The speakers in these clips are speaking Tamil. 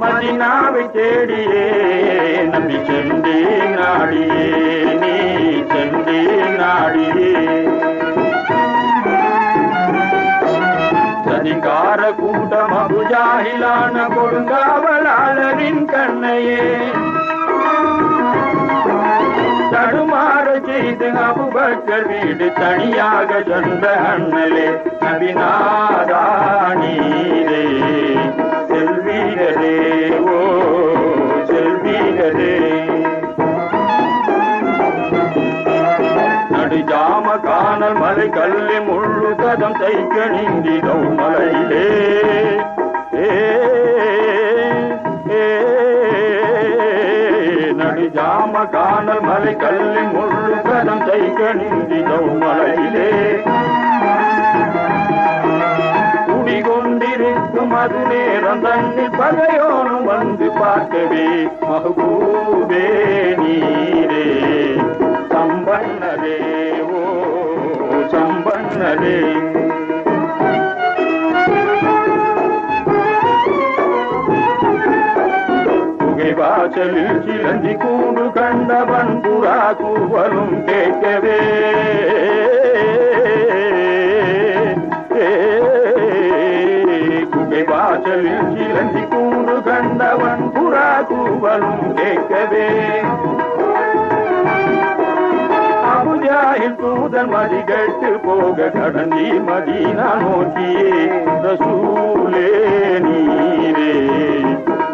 மதீனாவை தேடியே நம்பி சென்றே நாடியே நீ சென்றே நாடியே. சதிகார கூட்டம் அபுஜாகிலான கொடுங்காவலாளரின் கண்ணையே. தடுமாற செய்து அபுபக்கர் வீடு தனியாக சொந்த அண்ணலே நபிநாதா நடுஜாம காணல் மலை கல்லி முள்ளு கதம் தைக்க நீந்தி மலையிலே. நடு ஜாம காணல் மலை கல்லி முள்ளு கதம் தைக்க நீந்தி மலையிலே. குடிகொண்டிருக்கும் அது நேரம் தண்ணி பகையோனும் வந்து பார்க்கவே. மகபூபே நீரே சம்பன்னரே புகைவாசலில் சிலந்தி கூடு கண்டவன் புறா கூவலும் கேட்கவே. குகை வாசலில் சிலந்தி கூடு கண்டவன் புறா கூவலும் கேட்கவே. அபுஜாயில் தூதன் மதி மதிகட்டு போக கடந்தி மதீனா நோக்கியே. ரசூலே நீரே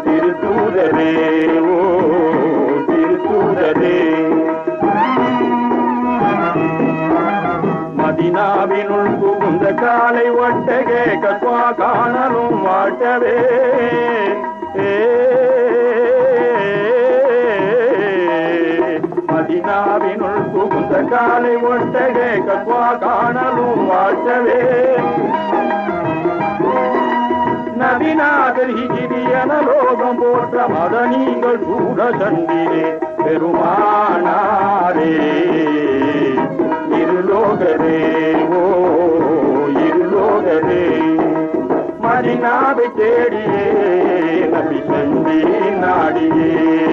திருத்தூதரே ஓ திருத்தூதரே. மதினாவினுள் புகுந்த காலை ஒட்டகே கத்வா காணலும் வாட்டவே. ஏ ಸಕಾಲಿ ಒಟ್ಟೆಗೆ ಕತ್ವ ಕಾಣಲು ವಾಚವೇ நவிநாதர் ஹிகிரியன லோகம் போற்ற மத நீங்கள் கூட சண்டிலே பெருமானாரே. இருலோகரே ஓ இருலோகரே மதினாவை தேடியே நபி சந்தி நாடியே.